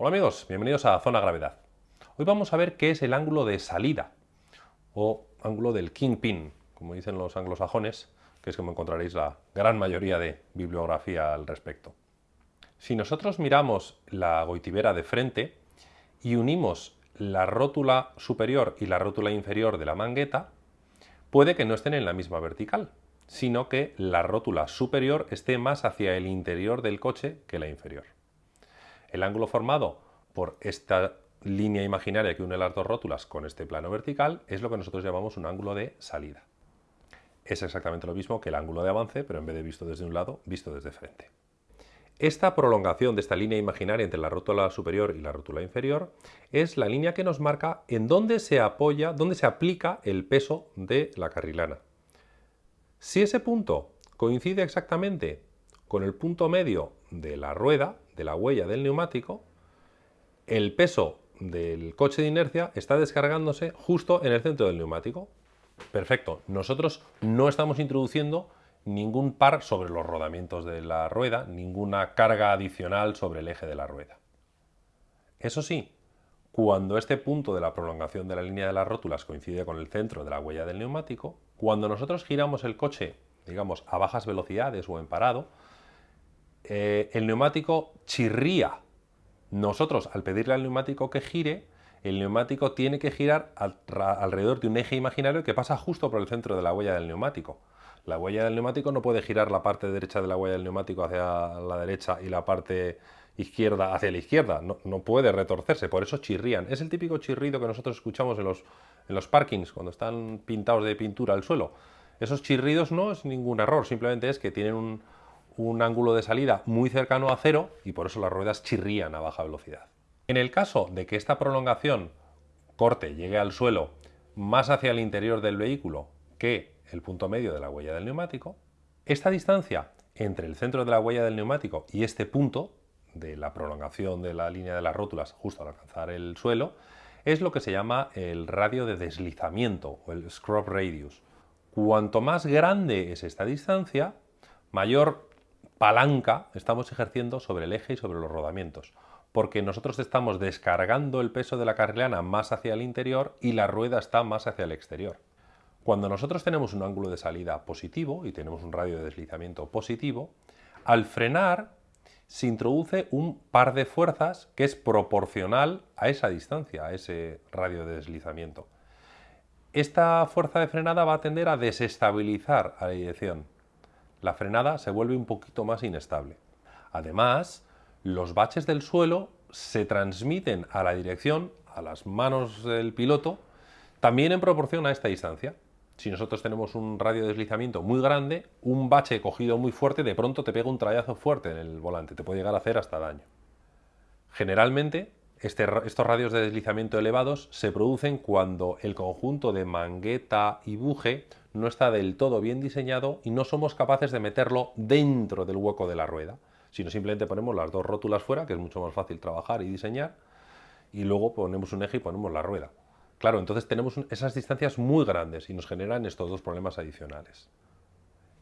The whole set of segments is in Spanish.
Hola amigos, bienvenidos a Zona Gravedad. Hoy vamos a ver qué es el ángulo de salida o ángulo del kingpin, como dicen los anglosajones, que es como encontraréis la gran mayoría de bibliografía al respecto. Si nosotros miramos la goitibera de frente y unimos la rótula superior y la rótula inferior de la mangueta, puede que no estén en la misma vertical, sino que la rótula superior esté más hacia el interior del coche que la inferior. El ángulo formado por esta línea imaginaria que une las dos rótulas con este plano vertical es lo que nosotros llamamos un ángulo de salida. Es exactamente lo mismo que el ángulo de avance, pero en vez de visto desde un lado, visto desde frente. Esta prolongación de esta línea imaginaria entre la rótula superior y la rótula inferior es la línea que nos marca en dónde se apoya, dónde se aplica el peso de la carrilana. Si ese punto coincide exactamente con el punto medio de la rueda, de la huella del neumático, el peso del coche de inercia está descargándose justo en el centro del neumático. Perfecto, nosotros no estamos introduciendo ningún par sobre los rodamientos de la rueda, ninguna carga adicional sobre el eje de la rueda. Eso sí, cuando este punto de la prolongación de la línea de las rótulas coincide con el centro de la huella del neumático, cuando nosotros giramos el coche, digamos, a bajas velocidades o en parado, eh, el neumático chirría. Nosotros, al pedirle al neumático que gire, el neumático tiene que girar alrededor de un eje imaginario que pasa justo por el centro de la huella del neumático. La huella del neumático no puede girar la parte derecha de la huella del neumático hacia la derecha y la parte izquierda hacia la izquierda, no, puede retorcerse, por eso chirrían. Es el típico chirrido que nosotros escuchamos en los, en los parkings, cuando están pintados de pintura al suelo. Esos chirridos no es ningún error, simplemente es que tienen un, un ángulo de salida muy cercano a cero y por eso las ruedas chirrían a baja velocidad. En el caso de que esta prolongación corte llegue al suelo más hacia el interior del vehículo que el punto medio de la huella del neumático, esta distancia entre el centro de la huella del neumático y este punto de la prolongación de la línea de las rótulas justo al alcanzar el suelo es lo que se llama el radio de deslizamiento o el scrub radius. Cuanto más grande es esta distancia, mayor palanca estamos ejerciendo sobre el eje y sobre los rodamientos, porque nosotros estamos descargando el peso de la carrilana más hacia el interior y la rueda está más hacia el exterior. Cuando nosotros tenemos un ángulo de salida positivo y tenemos un radio de deslizamiento positivo, al frenar se introduce un par de fuerzas que es proporcional a esa distancia, a ese radio de deslizamiento. Esta fuerza de frenada va a tender a desestabilizar a la dirección, la frenada se vuelve un poquito más inestable. Además, los baches del suelo se transmiten a la dirección, a las manos del piloto, también en proporción a esta distancia. Si nosotros tenemos un radio de deslizamiento muy grande, un bache cogido muy fuerte de pronto te pega un trayazo fuerte en el volante, te puede llegar a hacer hasta daño. Generalmente, este estos radios de deslizamiento elevados se producen cuando el conjunto de mangueta y buje no está del todo bien diseñado y no somos capaces de meterlo dentro del hueco de la rueda, sino simplemente ponemos las dos rótulas fuera, que es mucho más fácil trabajar y diseñar, y luego ponemos un eje y ponemos la rueda. Claro, entonces tenemos esas distancias muy grandes y nos generan estos dos problemas adicionales.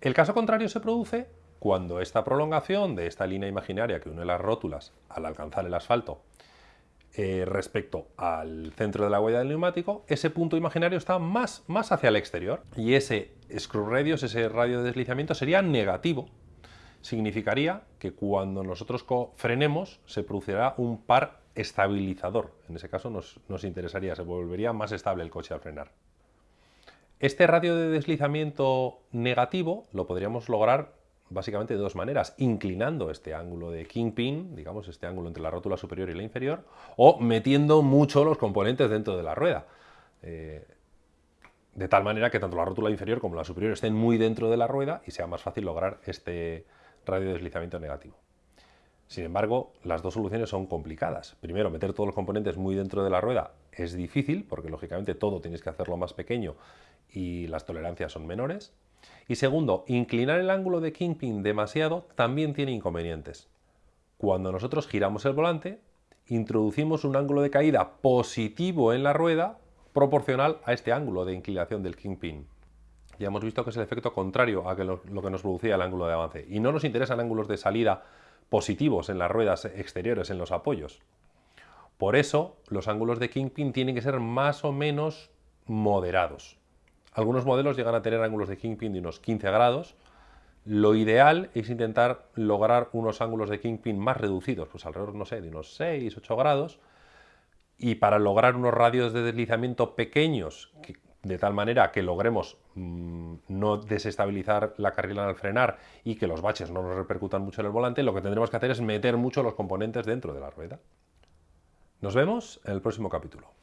El caso contrario se produce cuando esta prolongación de esta línea imaginaria que une las rótulas al alcanzar el asfalto eh, respecto al centro de la huella del neumático, ese punto imaginario está más, más hacia el exterior y ese screw radius, ese radio de deslizamiento sería negativo. Significaría que cuando nosotros frenemos se producirá un par estabilizador. En ese caso nos, nos interesaría, se volvería más estable el coche al frenar. Este radio de deslizamiento negativo lo podríamos lograr básicamente de dos maneras, inclinando este ángulo de kingpin, digamos este ángulo entre la rótula superior y la inferior, o metiendo mucho los componentes dentro de la rueda. Eh, de tal manera que tanto la rótula inferior como la superior estén muy dentro de la rueda y sea más fácil lograr este radio de deslizamiento negativo. Sin embargo, las dos soluciones son complicadas. Primero, meter todos los componentes muy dentro de la rueda es difícil, porque lógicamente todo tienes que hacerlo más pequeño y las tolerancias son menores. Y segundo, inclinar el ángulo de kingpin demasiado también tiene inconvenientes. Cuando nosotros giramos el volante, introducimos un ángulo de caída positivo en la rueda proporcional a este ángulo de inclinación del kingpin. Ya hemos visto que es el efecto contrario a lo, que nos producía el ángulo de avance. Y no nos interesan ángulos de salida positivos en las ruedas exteriores, en los apoyos. Por eso los ángulos de Kingpin tienen que ser más o menos moderados. Algunos modelos llegan a tener ángulos de Kingpin de unos 15 grados. Lo ideal es intentar lograr unos ángulos de Kingpin más reducidos, pues alrededor, no sé, de unos 6, 8 grados. Y para lograr unos radios de deslizamiento pequeños, de tal manera que logremos mm, no desestabilizar la carrila al frenar y que los baches no nos repercutan mucho en el volante, lo que tendremos que hacer es meter mucho los componentes dentro de la rueda. Nos vemos en el próximo capítulo.